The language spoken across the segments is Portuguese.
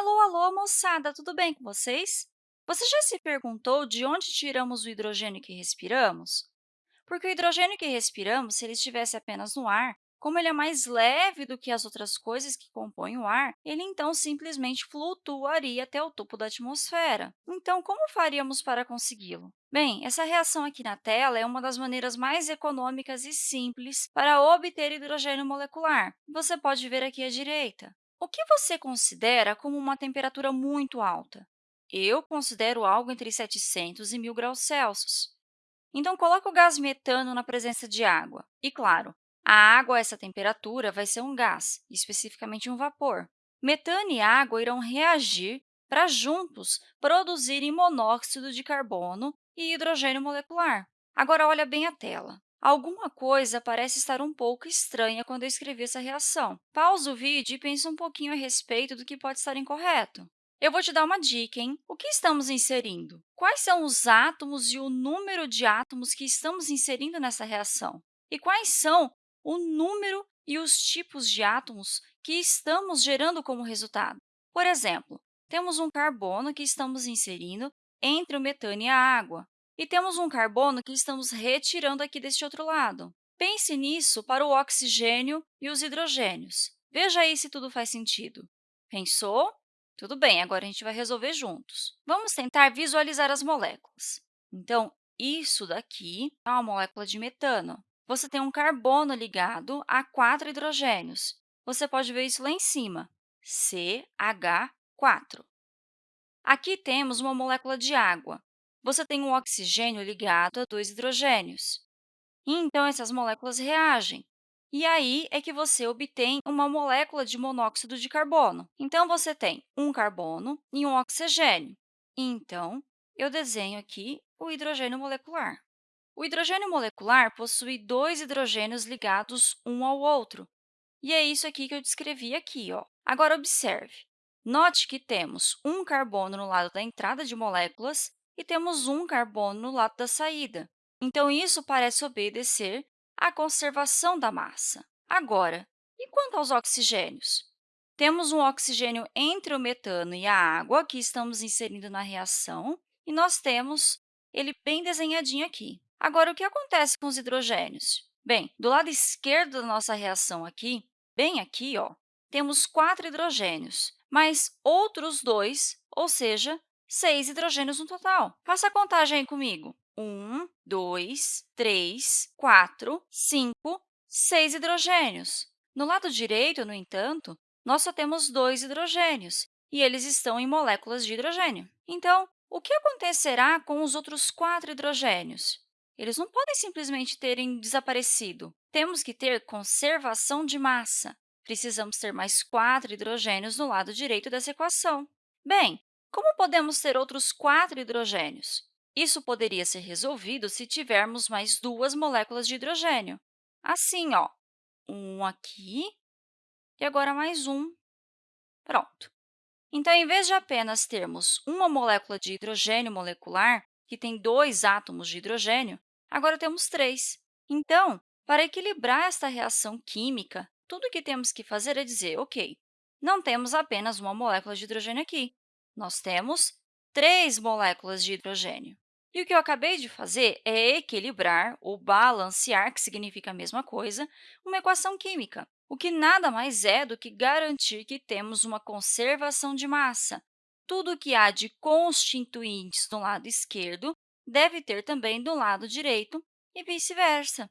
Alô, alô, moçada, tudo bem com vocês? Você já se perguntou de onde tiramos o hidrogênio que respiramos? Porque o hidrogênio que respiramos, se ele estivesse apenas no ar, como ele é mais leve do que as outras coisas que compõem o ar, ele então simplesmente flutuaria até o topo da atmosfera. Então, como faríamos para consegui-lo? Bem, essa reação aqui na tela é uma das maneiras mais econômicas e simples para obter hidrogênio molecular. Você pode ver aqui à direita. O que você considera como uma temperatura muito alta? Eu considero algo entre 700 e 1.000 graus Celsius. Então, coloque o gás metano na presença de água. E, claro, a água a essa temperatura vai ser um gás, especificamente um vapor. Metano e água irão reagir para juntos produzirem monóxido de carbono e hidrogênio molecular. Agora, olha bem a tela. Alguma coisa parece estar um pouco estranha quando eu escrevi essa reação. Pausa o vídeo e pense um pouquinho a respeito do que pode estar incorreto. Eu vou te dar uma dica, hein? O que estamos inserindo? Quais são os átomos e o número de átomos que estamos inserindo nessa reação? E quais são o número e os tipos de átomos que estamos gerando como resultado? Por exemplo, temos um carbono que estamos inserindo entre o metano e a água. E temos um carbono que estamos retirando aqui deste outro lado. Pense nisso para o oxigênio e os hidrogênios. Veja aí se tudo faz sentido. Pensou? Tudo bem, agora a gente vai resolver juntos. Vamos tentar visualizar as moléculas. Então, isso daqui é uma molécula de metano. Você tem um carbono ligado a quatro hidrogênios. Você pode ver isso lá em cima, CH4. Aqui temos uma molécula de água você tem um oxigênio ligado a dois hidrogênios. E, então, essas moléculas reagem. E aí é que você obtém uma molécula de monóxido de carbono. Então, você tem um carbono e um oxigênio. Então, eu desenho aqui o hidrogênio molecular. O hidrogênio molecular possui dois hidrogênios ligados um ao outro. E é isso aqui que eu descrevi aqui. Ó. Agora, observe. Note que temos um carbono no lado da entrada de moléculas e temos um carbono no lado da saída. Então, isso parece obedecer à conservação da massa. Agora, e quanto aos oxigênios? Temos um oxigênio entre o metano e a água, que estamos inserindo na reação, e nós temos ele bem desenhadinho aqui. Agora, o que acontece com os hidrogênios? Bem, do lado esquerdo da nossa reação aqui, bem aqui, ó, temos quatro hidrogênios, mas outros dois, ou seja, seis hidrogênios no total. Faça a contagem aí comigo. Um, dois, três, quatro, cinco, seis hidrogênios. No lado direito, no entanto, nós só temos dois hidrogênios, e eles estão em moléculas de hidrogênio. Então, o que acontecerá com os outros quatro hidrogênios? Eles não podem simplesmente terem desaparecido. Temos que ter conservação de massa. Precisamos ter mais quatro hidrogênios no lado direito dessa equação. Bem, como podemos ter outros quatro hidrogênios? Isso poderia ser resolvido se tivermos mais duas moléculas de hidrogênio. Assim, ó, um aqui e agora mais um. Pronto. Então, em vez de apenas termos uma molécula de hidrogênio molecular, que tem dois átomos de hidrogênio, agora temos três. Então, para equilibrar esta reação química, tudo o que temos que fazer é dizer, ok, não temos apenas uma molécula de hidrogênio aqui, nós temos três moléculas de hidrogênio. E o que eu acabei de fazer é equilibrar ou balancear, que significa a mesma coisa, uma equação química, o que nada mais é do que garantir que temos uma conservação de massa. Tudo o que há de constituintes do lado esquerdo deve ter também do lado direito e vice-versa.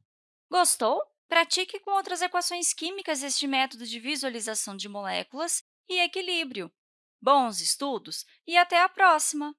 Gostou? Pratique com outras equações químicas este método de visualização de moléculas e equilíbrio. Bons estudos e até a próxima!